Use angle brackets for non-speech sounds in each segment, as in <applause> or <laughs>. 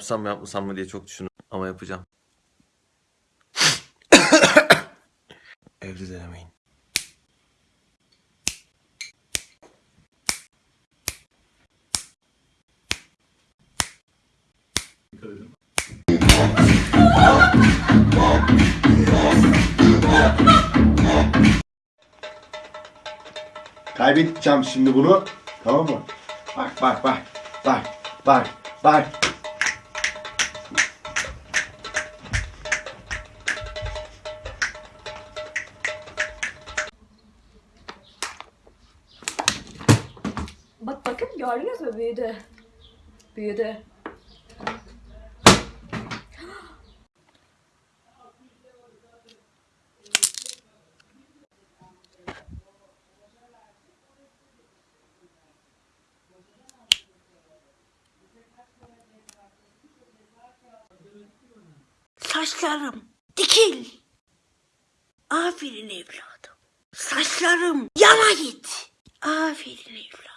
yapsam mı yapmasam mı diye çok düşündüm. Ama yapacağım. <coughs> Evde denemeyin. Kaybedeceğim şimdi bunu. Tamam mı? Bak bak bak. Bak bak bak. Bakın gördünüz mü büyüdü. Büyüdü. Saçlarım dikil. Aferin evladım. Saçlarım yana git. Aferin evladım.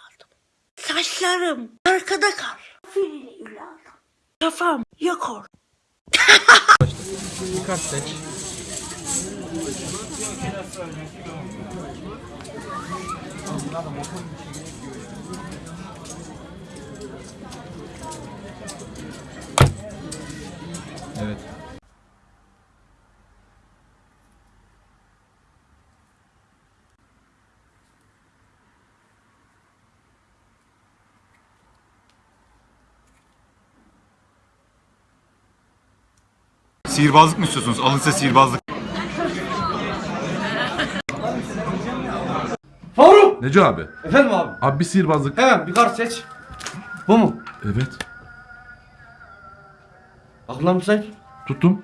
Saçlarım arkada kal. Aferin evladım. Kafam yakor. Kart seç. Evet. Sihirbazlık mı istiyorsunuz? Alın size sihirbazlık. Faruk! Neco abi. Efendim abi. Abi bir sihirbazlık. Hemen bir kart seç. Bu mu? Evet. Aklına mı seç? Tuttum.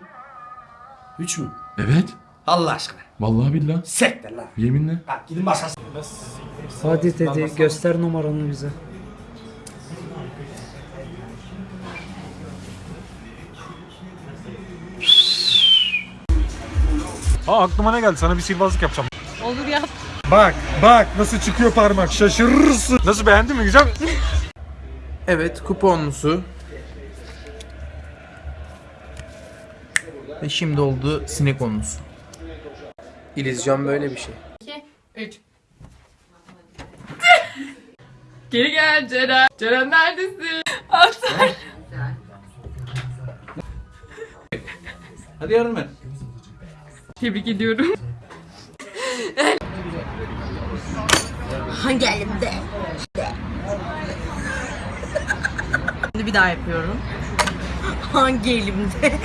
Üç mü? Evet. Allah aşkına. Vallahi billah. Sektir lan. Yeminle. Bak gidin başkası. Hadi dedi göster numaranı bize. Aa aklıma ne geldi? Sana bir sihirbazlık yapacağım. Olur yap. Bak, bak nasıl çıkıyor parmak. Şaşırırsın. Nasıl beğendin mi? Güzel? Evet kuponlusu. Ve şimdi oldu sinek konusu. İllüzyon böyle bir şey. 3. <laughs> Geri gel Ceren. Ceren neredesin? Atar. Hadi yardım et. Tebrik ediyorum. Hangi elimde? Şimdi bir daha yapıyorum. Hangi elimde?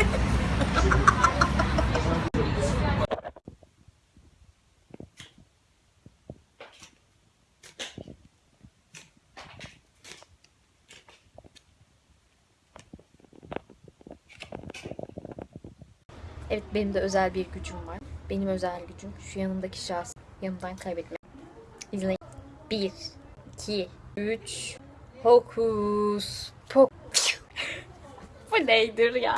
Evet benim de özel bir gücüm var. Benim özel gücüm şu yanımdaki şahs yanımdan kaybetmek. İzleyin. 1, 2, 3, hokus pok. <laughs> Bu neydir ya?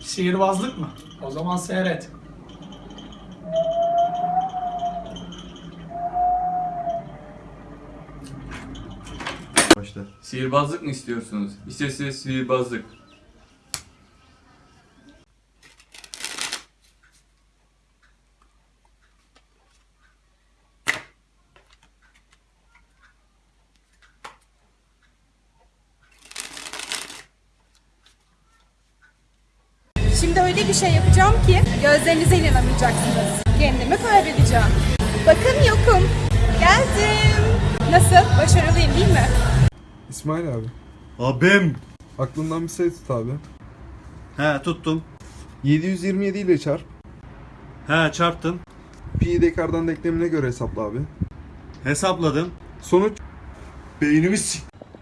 Sihirbazlık mı? O zaman seyret. Başla. Sihirbazlık mı istiyorsunuz? İsterseniz sihirbazlık. Şimdi öyle bir şey yapacağım ki gözlerinize inanamayacaksınız. Kendimi kaybedeceğim. Bakın yokum. Geldim. Nasıl? Başarılıyım değil mi? İsmail abi. Abim. Aklından bir sayı tut abi. He tuttum. 727 ile çarp. He çarptım. Pi dekardan denklemine göre hesapla abi. Hesapladım. Sonuç Beynimi.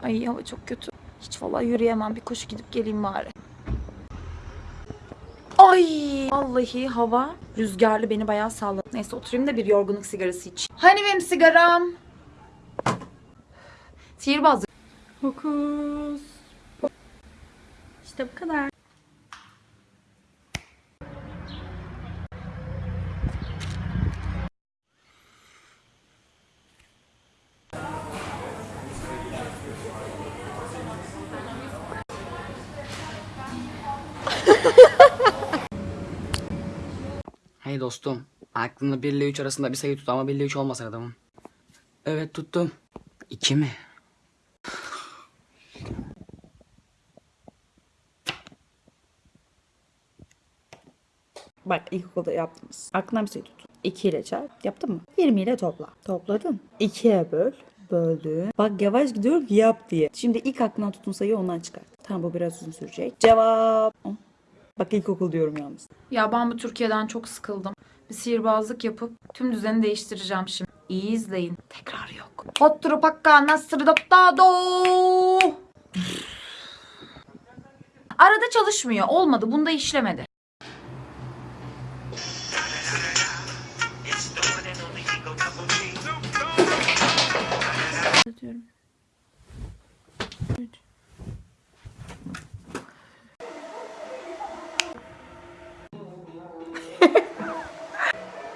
Ay hava çok kötü. Hiç vallahi yürüyemem. Bir koşu gidip geleyim bari. Ay vallahi hava rüzgarlı beni bayağı salladı. Neyse oturayım da bir yorgunluk sigarası iç. Hani benim sigaram? Sihirbazlık. Hokus. İşte bu kadar. Hey dostum. Aklında 1 ile 3 arasında bir sayı tut ama 1 ile 3 olmasın adamın. Evet tuttum. 2 mi? Bak ilkokulda yaptınız. Aklına bir şey tut. 2 ile çarp. Yaptın mı? 20 ile topla. Topladın. 2'ye böl. Böldün. Bak yavaş gidiyorum yap diye. Şimdi ilk aklına tutun sayıyı ondan çıkar. Tamam bu biraz uzun sürecek. Cevap. Oh. Bak ilkokul diyorum yalnız. Ya ben bu Türkiye'den çok sıkıldım. Bir sihirbazlık yapıp tüm düzeni değiştireceğim şimdi. İyi izleyin. Tekrar yok. Hotturu pakka nasır dottado. Arada çalışmıyor. Olmadı. Bunda işlemedi.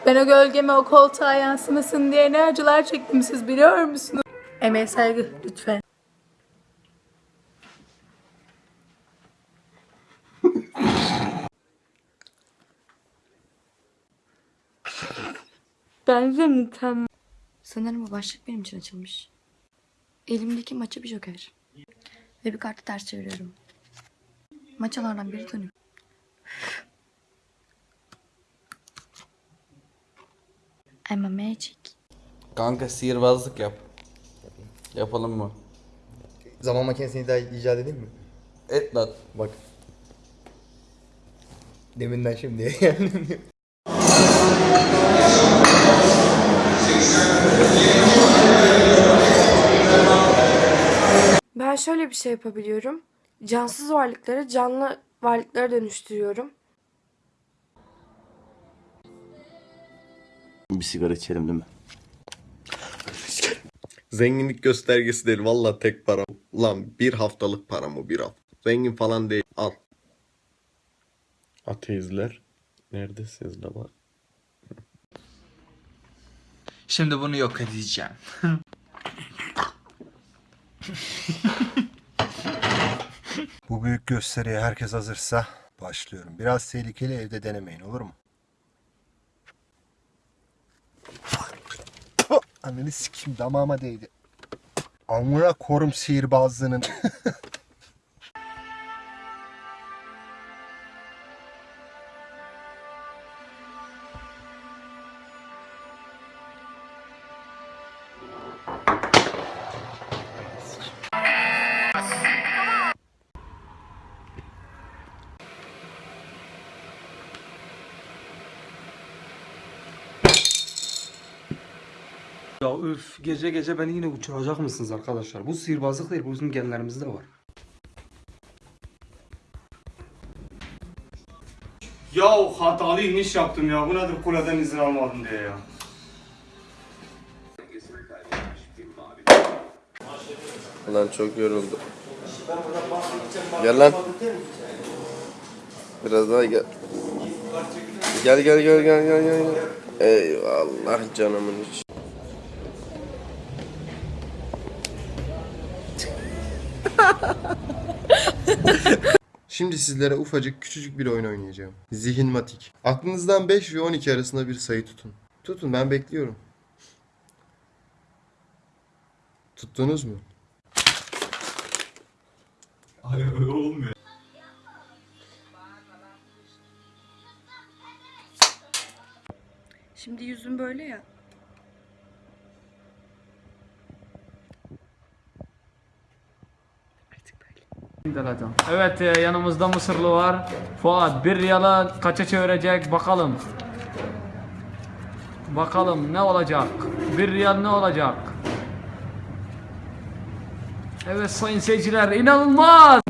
Ben o gölgeme o koltuğa yansımasın diye ne acılar çektim siz biliyor musunuz? Emeğe saygı lütfen. Bence mükemmel. Sanırım bu başlık benim için açılmış. Elimdeki maça bir joker. Ve bir kartı ters çeviriyorum. Maçalardan biri dönüyor. I'm a magic. Kanka sihirbazlık yap. Yapalım mı? Zaman makinesini daha icat edeyim mi? Et lan. Bak. Deminden şimdiye <laughs> geldim. Ben şöyle bir şey yapabiliyorum. Cansız varlıkları canlı varlıklara dönüştürüyorum. Bir sigara içelim değil mi? Zenginlik göstergesi değil. Valla tek para. Lan bir haftalık para mı bir hafta? Zengin falan değil. Al. Ateizler. Neredesiniz la bak? Şimdi bunu yok edeceğim. Bu büyük gösteriye herkes hazırsa başlıyorum. Biraz tehlikeli evde denemeyin olur mu? Ananı sikeyim damağıma değdi. Amına korum sihirbazlığının. <laughs> Ya üf gece gece beni yine uçuracak mısınız arkadaşlar? Bu sihirbazlık değil bu bizim genlerimizde var. Ya hatalı iniş yaptım ya. Bu nedir kuleden izin almadım diye ya. Lan çok yoruldum. Gel lan. Biraz daha gel. Gel gel gel gel gel gel. Eyvallah canımın içi. Şimdi sizlere ufacık küçücük bir oyun oynayacağım. Zihinmatik. Aklınızdan 5 ve 12 arasında bir sayı tutun. Tutun ben bekliyorum. Tuttunuz mu? Şimdi yüzüm böyle ya. Evet e, yanımızda Mısırlı var. Fuat bir riyala kaça çevirecek bakalım. Bakalım ne olacak? Bir riyal ne olacak? Evet sayın seyirciler inanılmaz.